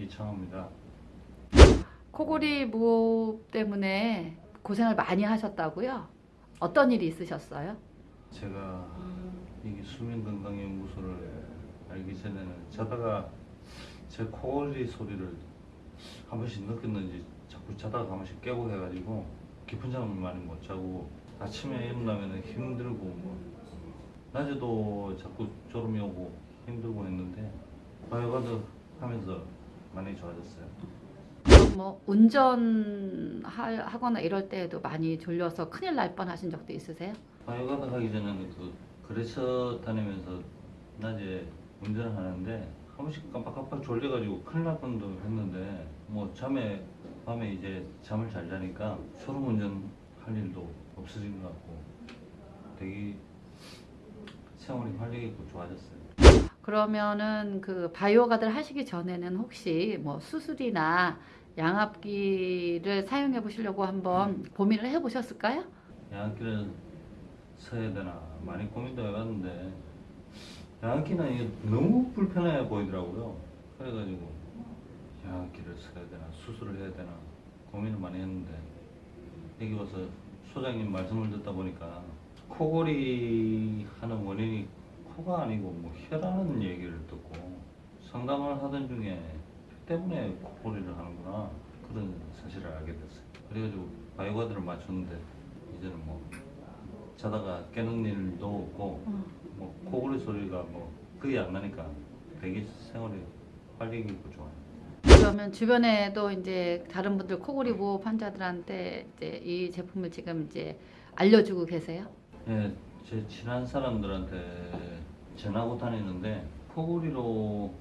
요청합니다. 코골이 무호흡 때문에 고생을 많이 하셨다고요? 어떤 일이 있으셨어요? 제가 이게 수면건강연구소를 알기 전에는 자다가 제 코골이 소리를 한 번씩 느꼈는지 자꾸 자다가 한 번씩 깨고 해가지고 깊은 잠을 많이 못 자고 아침에 일어나면 힘들고 뭐 낮에도 자꾸 졸음이 오고 힘들고 했는데 바이오가드 하면서 많이 좋아졌어요. 뭐 운전하거나 이럴 때에도 많이 졸려서 큰일 날 뻔하신 적도 있으세요? 바이오가드 하기 전에는 그 거래처 다니면서 낮에 운전을 하는데 한 번씩 깜빡깜빡 졸려가지고 큰일 날 뻔도 했는데 뭐 잠에 밤에 이제 잠을 잘 자니까 졸음 운전 할 일도 없어진 것 같고 되게 생활이 활력 있고 좋아졌어요. 그러면은 그 바이오가드를 하시기 전에는 혹시 뭐 수술이나 양압기를 사용해 보시려고 한번 고민을 해 보셨을까요? 양압기를 써야 되나 많이 고민도 해봤는데 양압기는 이게 너무 불편해 보이더라고요. 그래가지고 양압기를 써야 되나 수술을 해야 되나 고민을 많이 했는데 여기 와서 소장님 말씀을 듣다 보니까 코골이 하는 원인이 코가 아니고 뭐 혀라는 얘기를 듣고 상담을 하던 중에 혀 때문에 코골이를 하는구나 그런 사실을 알게 됐어요. 그래가지고 바이오가드를 맞췄는데 이제는 뭐 자다가 깨는 일도 없고 뭐 코골이 소리가 뭐 거의 안 나니까 되게 생활이 활력 있고 좋아요. 그러면 주변에도 이제 다른 분들 코골이 무호흡 환자들한테 이제 이 제품을 지금 이제 알려주고 계세요? 예, 제 친한 사람들한테 전하고 다니는데 코골이로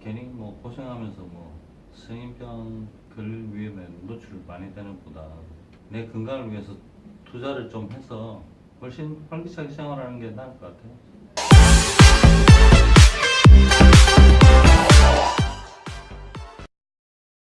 괜히 뭐 고생하면서 뭐 성인병 걸릴 위험에 노출 많이 되는 것보다 내 건강을 위해서 투자를 좀 해서 훨씬 활기차게 생활하는 게 나을 것 같아요.